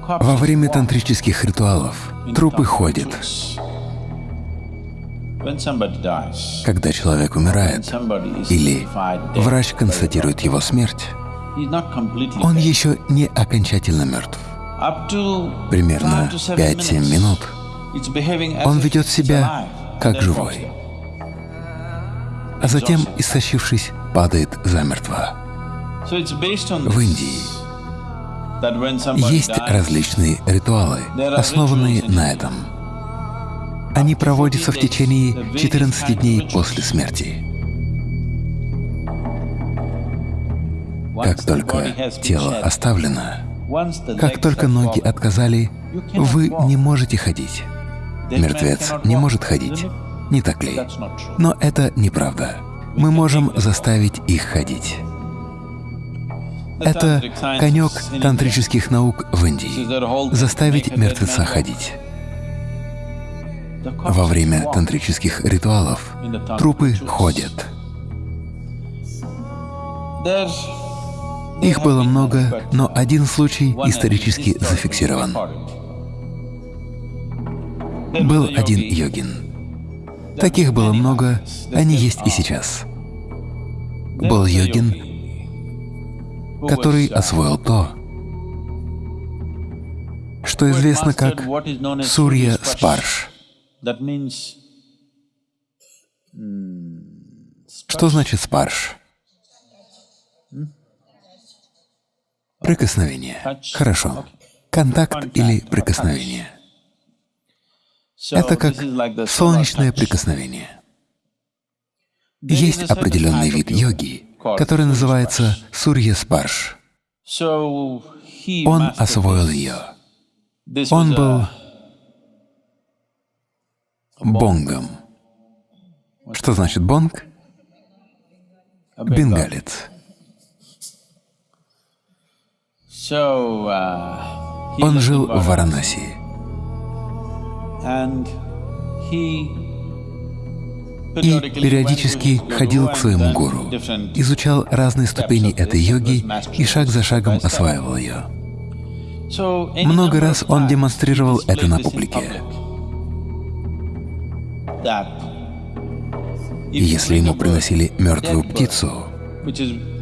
Во время тантрических ритуалов трупы ходят. Когда человек умирает или врач констатирует его смерть, он еще не окончательно мертв. Примерно 5-7 минут он ведет себя как живой, а затем, истощившись, падает замертво. В Индии есть различные ритуалы, основанные на этом. Они проводятся в течение 14 дней после смерти. Как только тело оставлено, как только ноги отказали, вы не можете ходить. Мертвец не может ходить, не так ли? Но это неправда. Мы можем заставить их ходить. Это конек тантрических наук в Индии — заставить мертвеца ходить. Во время тантрических ритуалов трупы ходят. Их было много, но один случай исторически зафиксирован. Был один йогин. Таких было много, они есть и сейчас. Был йогин, который освоил то, что известно как Сурья Спарш. Что значит спарш? Прикосновение. Хорошо. Контакт или прикосновение. Это как солнечное прикосновение. Есть определенный вид йоги, который называется Сурья Спарш. Он освоил ее. Он был бонгом. Что значит бонг? Бенгалец. Он жил в Варанаси. И периодически ходил к своему гуру, изучал разные ступени этой йоги и шаг за шагом осваивал ее. Много раз он демонстрировал это на публике. И если ему приносили мертвую птицу,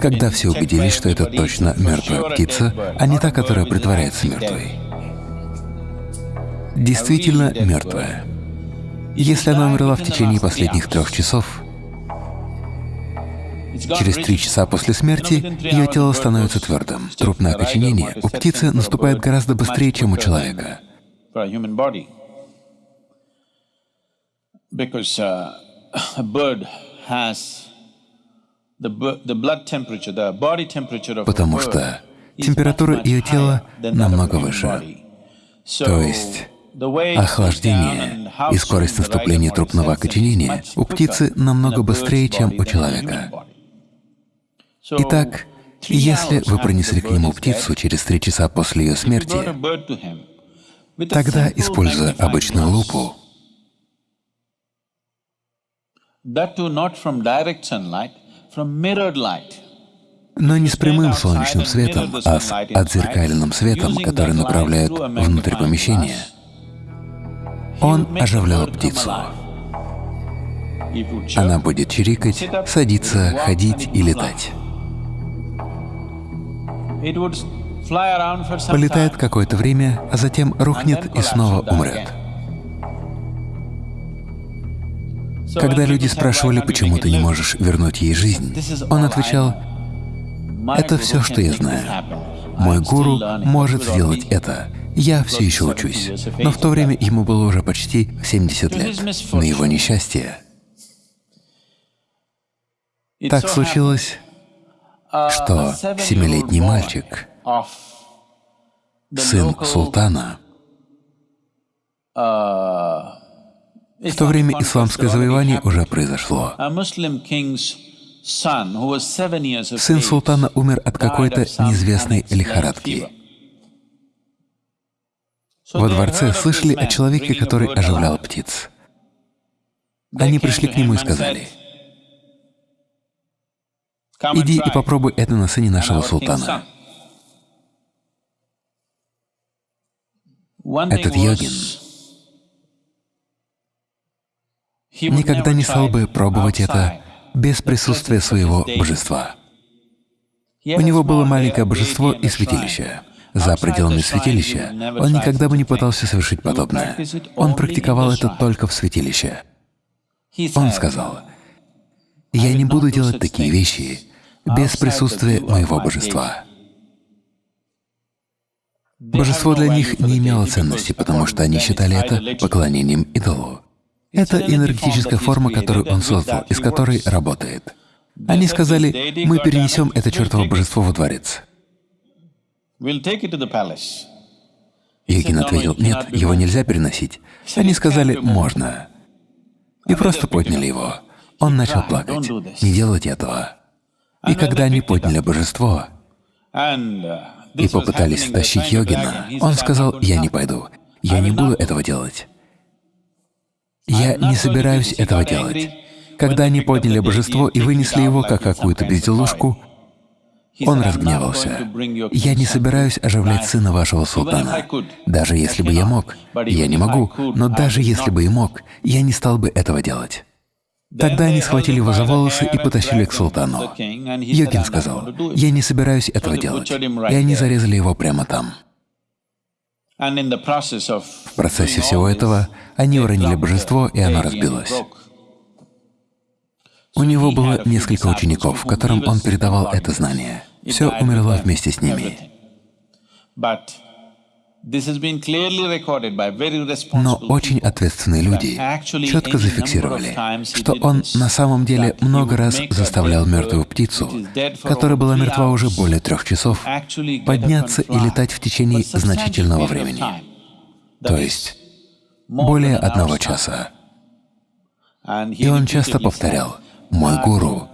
когда все убедились, что это точно мертвая птица, а не та, которая притворяется мертвой. Действительно мертвая. Если она умерла в течение последних трех часов, через три часа после смерти ее тело становится твердым. Трупное окоченение у птицы наступает гораздо быстрее, чем у человека. Uh, Потому что температура ее тела намного выше. То есть охлаждение и скорость наступления трупного окоченения у птицы намного быстрее, чем у человека. Итак, если вы принесли к нему птицу через три часа после ее смерти, тогда, используя обычную лупу, но не с прямым солнечным светом, а с отзеркаленным светом, который направляют внутрь помещения. Он оживлял птицу. Она будет чирикать, садиться, ходить и летать. Полетает какое-то время, а затем рухнет и снова умрет. Когда люди спрашивали, почему ты не можешь вернуть ей жизнь, он отвечал, «Это все, что я знаю. Мой гуру может сделать это. Я все еще учусь». Но в то время ему было уже почти 70 лет. На его несчастье так случилось, что семилетний мальчик, сын султана, в то время исламское завоевание уже произошло. Сын султана умер от какой-то неизвестной лихорадки. Во дворце слышали о человеке, который оживлял птиц. Они пришли к нему и сказали, «Иди и попробуй это на сыне нашего султана». Этот йогин никогда не стал бы пробовать это без присутствия своего божества. У него было маленькое божество и святилище. За пределами святилища он никогда бы не пытался совершить подобное. Он практиковал это только в святилище. Он сказал, «Я не буду делать такие вещи без присутствия моего божества». Божество для них не имело ценности, потому что они считали это поклонением идолу. Это энергетическая форма, которую он создал, из которой работает. Они сказали, мы перенесем это чертово божество во дворец. Йогин ответил, нет, его нельзя переносить. Они сказали, можно. И просто подняли его. Он начал плакать. Не делать этого. И когда они подняли божество и попытались втащить йогина, он сказал, я не пойду, я не буду этого делать. Я не собираюсь этого делать. Когда они подняли божество и вынесли его как какую-то безделушку, он разгневался. «Я не собираюсь оживлять сына вашего султана. Даже если бы я мог. Я не могу, но даже если бы и мог, я не стал бы этого делать». Тогда они схватили его за волосы и потащили к султану. Йогин сказал, «Я не собираюсь этого делать». И они зарезали его прямо там. В процессе всего этого они уронили божество, и оно разбилось. У него было несколько учеников, которым он передавал это знание. Все умерло вместе с ними. Но очень ответственные люди четко зафиксировали, что он на самом деле много раз заставлял мертвую птицу, которая была мертва уже более трех часов, подняться и летать в течение значительного времени, то есть более одного часа. И он часто повторял, «Мой гуру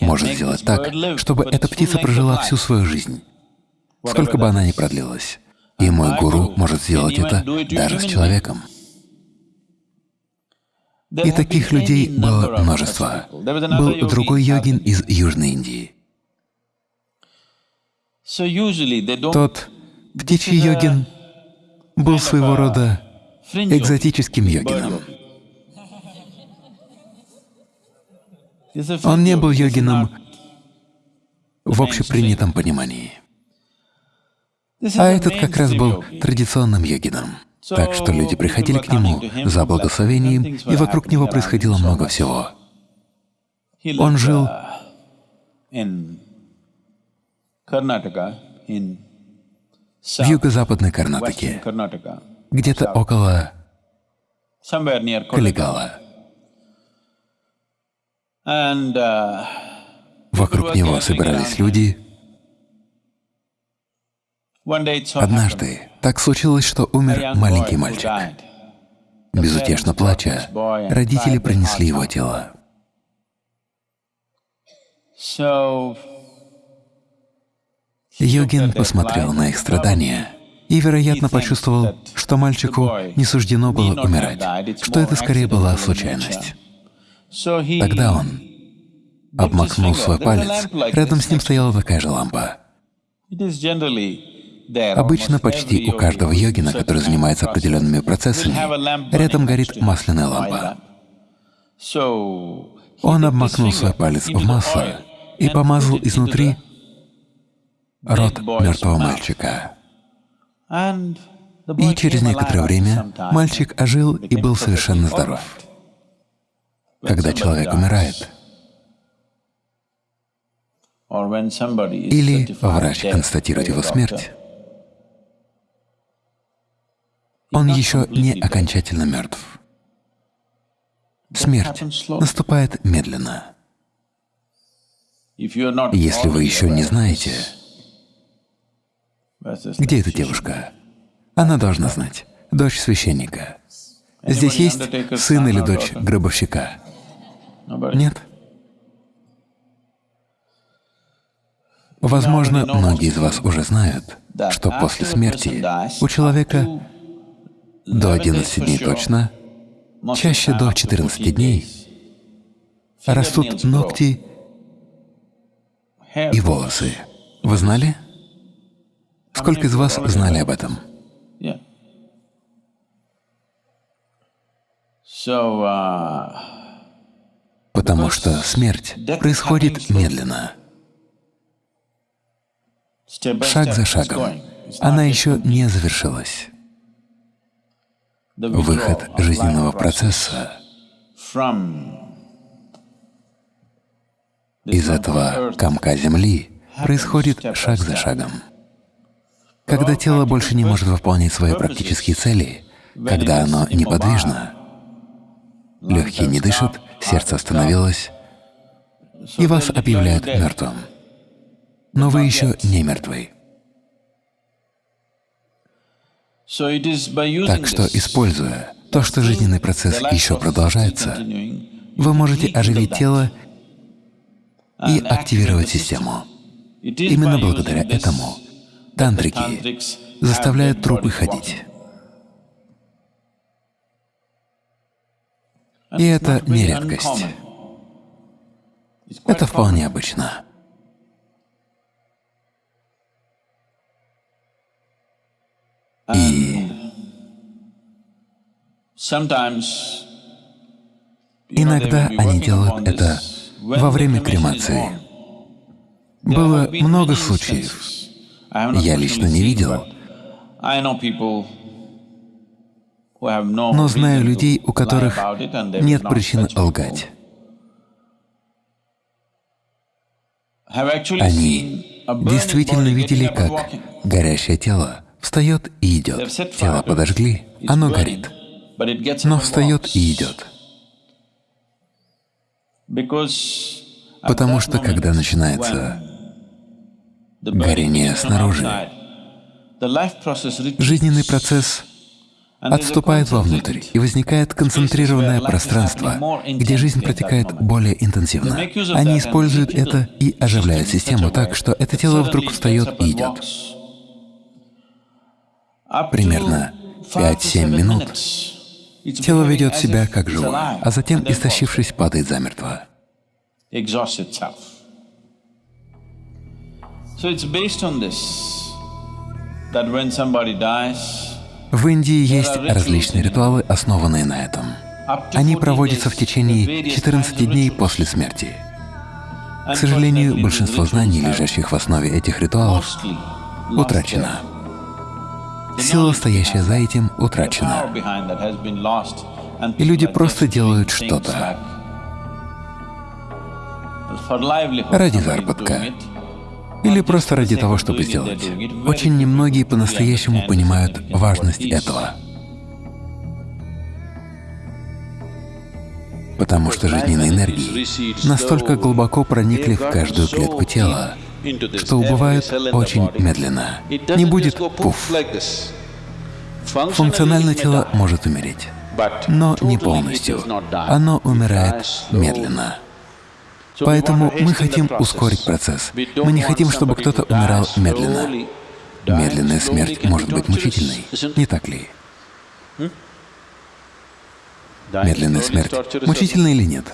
может сделать так, чтобы эта птица прожила всю свою жизнь, сколько бы она ни продлилась. И мой гуру может сделать это даже с человеком. И таких людей было множество. Был другой йогин из Южной Индии. Тот птичий йогин был своего рода экзотическим йогином. Он не был йогином в общепринятом понимании. А этот как раз был традиционным йогином. Так что люди приходили к нему за благословением, и вокруг него происходило много всего. Он жил в юго-западной Карнатаке, где-то около Калигала. Uh, вокруг него собирались люди, Однажды так случилось, что умер маленький мальчик. Безутешно плача, родители принесли его тело. Йогин посмотрел на их страдания и, вероятно, почувствовал, что мальчику не суждено было умирать, что это скорее была случайность. Тогда он обмакнул свой палец, рядом с ним стояла такая же лампа. Обычно почти у каждого йогина, который занимается определенными процессами, рядом горит масляная лампа. Он обмакнул свой палец в масло и помазал изнутри рот мертвого мальчика. И через некоторое время мальчик ожил и был совершенно здоров. Когда человек умирает, или врач констатирует его смерть, он еще не окончательно мертв. Смерть наступает медленно. Если вы еще не знаете, где эта девушка, она должна знать, дочь священника. Здесь есть сын или дочь гробовщика? Nobody. Нет? Возможно, многие из вас уже знают, что после смерти у человека до 11 дней точно, чаще до 14 дней, растут ногти и волосы. Вы знали? Сколько из вас знали об этом? So, uh... Потому что смерть происходит медленно, шаг за шагом. Она еще не завершилась. Выход жизненного процесса из этого комка Земли происходит шаг за шагом. Когда тело больше не может выполнять свои практические цели, когда оно неподвижно, легкие не дышат, сердце остановилось, и вас объявляют мертвым. Но вы еще не мертвы. Так что, используя то, что жизненный процесс еще продолжается, вы можете оживить тело и активировать систему. Именно благодаря этому тантрики заставляют трупы ходить. И это не редкость. Это вполне обычно. И иногда они делают это во время кремации. Было много случаев. Я лично не видел, но знаю людей, у которых нет причин лгать. Они действительно видели, как горящее тело встает и идет. Тело подожгли, оно горит, но встает и идет. Потому что когда начинается горение снаружи, жизненный процесс отступает вовнутрь, и возникает концентрированное пространство, где жизнь протекает более интенсивно. Они используют это и оживляют систему так, что это тело вдруг встает и идет. Примерно 5-7 минут тело ведет себя как живое, а затем, истощившись, падает замертво. В Индии есть различные ритуалы, основанные на этом. Они проводятся в течение 14 дней после смерти. К сожалению, большинство знаний, лежащих в основе этих ритуалов, утрачено. Сила, стоящая за этим, утрачена. И люди просто делают что-то ради заработка или просто ради того, чтобы сделать. Очень немногие по-настоящему понимают важность этого. Потому что жизненные энергии настолько глубоко проникли в каждую клетку тела, что убывают очень медленно. Не будет пуф. Функционально тело может умереть, но не полностью. Оно умирает медленно. Поэтому мы хотим ускорить процесс. Мы не хотим, чтобы кто-то умирал медленно. Медленная смерть может быть мучительной, не так ли? Медленная смерть мучительна или нет?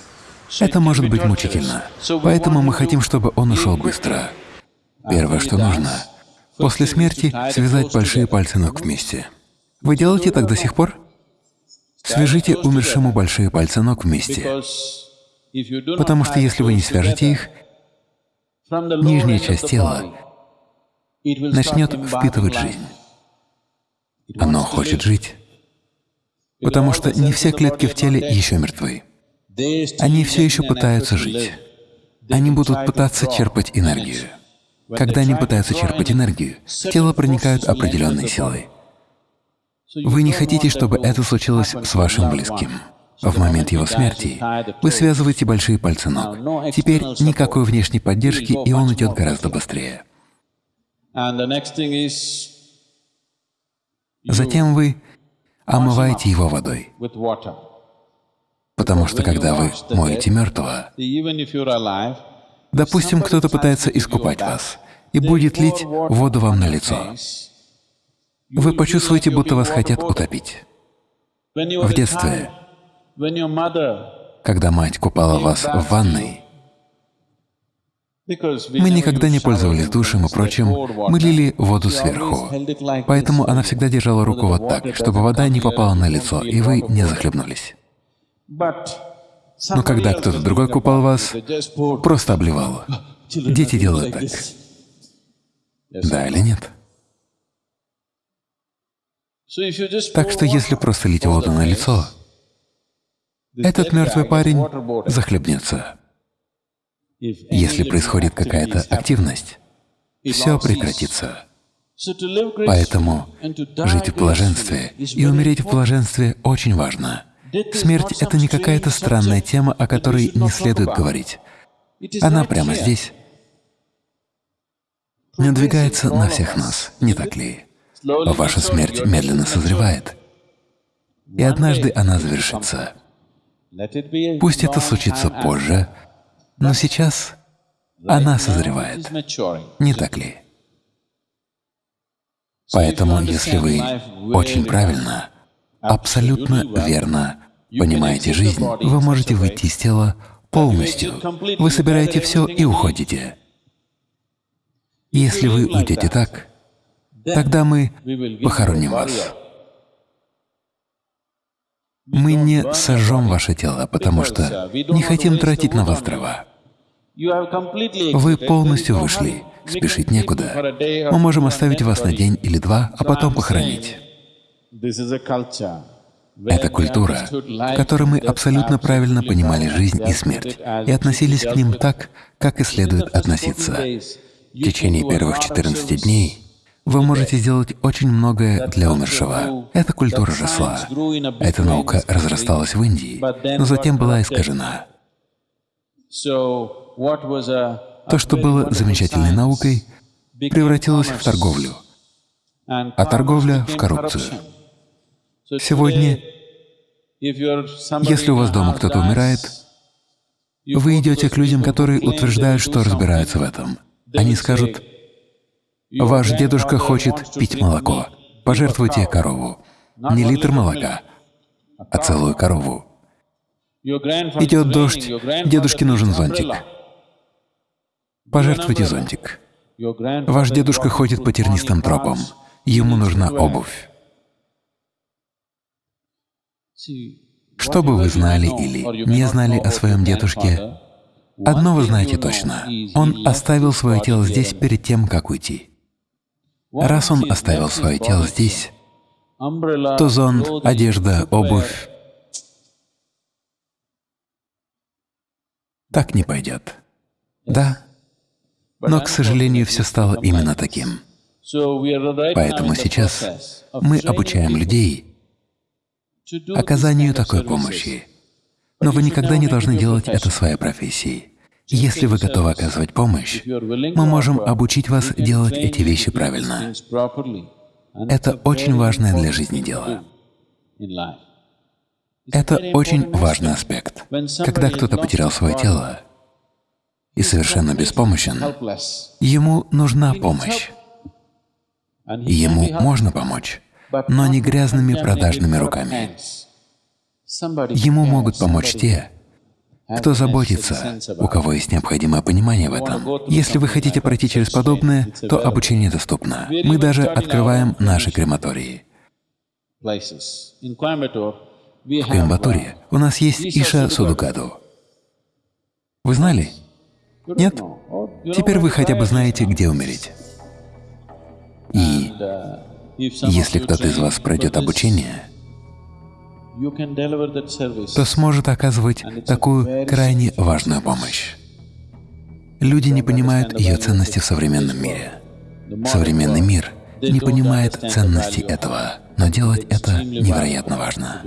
Это может быть мучительно. Поэтому мы хотим, чтобы он ушел быстро. Первое, что нужно, после смерти связать большие пальцы ног вместе. Вы делаете так до сих пор? Свяжите умершему большие пальцы ног вместе. Потому что если вы не свяжете их, нижняя часть тела начнет впитывать жизнь. Оно хочет жить, потому что не все клетки в теле еще мертвы. Они все еще пытаются жить. Они будут пытаться черпать энергию. Когда они пытаются черпать энергию, в тело проникают определенные силы. Вы не хотите, чтобы это случилось с вашим близким. В момент его смерти вы связываете большие пальцы ног. Теперь никакой внешней поддержки, и он идет гораздо быстрее. Затем вы омываете его водой. Потому что когда вы моете мертвого, допустим, кто-то пытается искупать вас и будет лить воду вам на лицо, вы почувствуете, будто вас хотят утопить. В детстве когда мать купала вас в ванной, мы никогда не пользовались душем и прочим, мы лили воду сверху. Поэтому она всегда держала руку вот так, чтобы вода не попала на лицо, и вы не захлебнулись. Но когда кто-то другой купал вас, просто обливал. Дети делают так. Да или нет? Так что если просто лить воду на лицо, этот мертвый парень захлебнется. Если происходит какая-то активность, все прекратится. Поэтому жить в блаженстве и умереть в блаженстве очень важно. Смерть — это не какая-то странная тема, о которой не следует говорить. Она прямо здесь. Надвигается на всех нас, не так ли? Ваша смерть медленно созревает, и однажды она завершится. Пусть это случится позже, но сейчас она созревает, не так ли? Поэтому, если вы очень правильно, абсолютно верно понимаете жизнь, вы можете выйти из тела полностью. Вы собираете все и уходите. Если вы уйдете так, тогда мы похороним вас. Мы не сожжем ваше тело, потому что не хотим тратить на вас дрова. Вы полностью вышли, спешить некуда. Мы можем оставить вас на день или два, а потом похоронить. Это культура, в которой мы абсолютно правильно понимали жизнь и смерть и относились к ним так, как и следует относиться. В течение первых 14 дней вы можете сделать очень многое для умершего. Эта культура росла, эта наука разрасталась в Индии, но затем была искажена. То, что было замечательной наукой, превратилось в торговлю, а торговля — в коррупцию. Сегодня, если у вас дома кто-то умирает, вы идете к людям, которые утверждают, что разбираются в этом. Они скажут, «Ваш дедушка хочет пить молоко, пожертвуйте корову. Не литр молока, а целую корову. Идет дождь, дедушке нужен зонтик. Пожертвуйте зонтик. Ваш дедушка ходит по тернистым тропам, ему нужна обувь. Что бы вы знали или не знали о своем дедушке, одно вы знаете точно — он оставил свое тело здесь перед тем, как уйти. Раз он оставил свое тело здесь, то зонт, одежда, обувь так не пойдет. Да, но, к сожалению, все стало именно таким. Поэтому сейчас мы обучаем людей оказанию такой помощи. Но вы никогда не должны делать это своей профессией. Если вы готовы оказывать помощь, мы можем обучить вас делать эти вещи правильно. Это очень важное для жизни дело. Это очень важный аспект. Когда кто-то потерял свое тело, и совершенно беспомощен, ему нужна помощь. Ему можно помочь, но не грязными продажными руками. Ему могут помочь те, кто заботится, у кого есть необходимое понимание в этом. Если вы хотите пройти через подобное, то обучение доступно. Мы даже открываем наши крематории. В Коимбатуре у нас есть Иша Судукаду. Вы знали? Нет? Теперь вы хотя бы знаете, где умереть. И если кто-то из вас пройдет обучение, то сможет оказывать такую крайне важную помощь. Люди не понимают ее ценности в современном мире. Современный мир не понимает ценности этого, но делать это невероятно важно.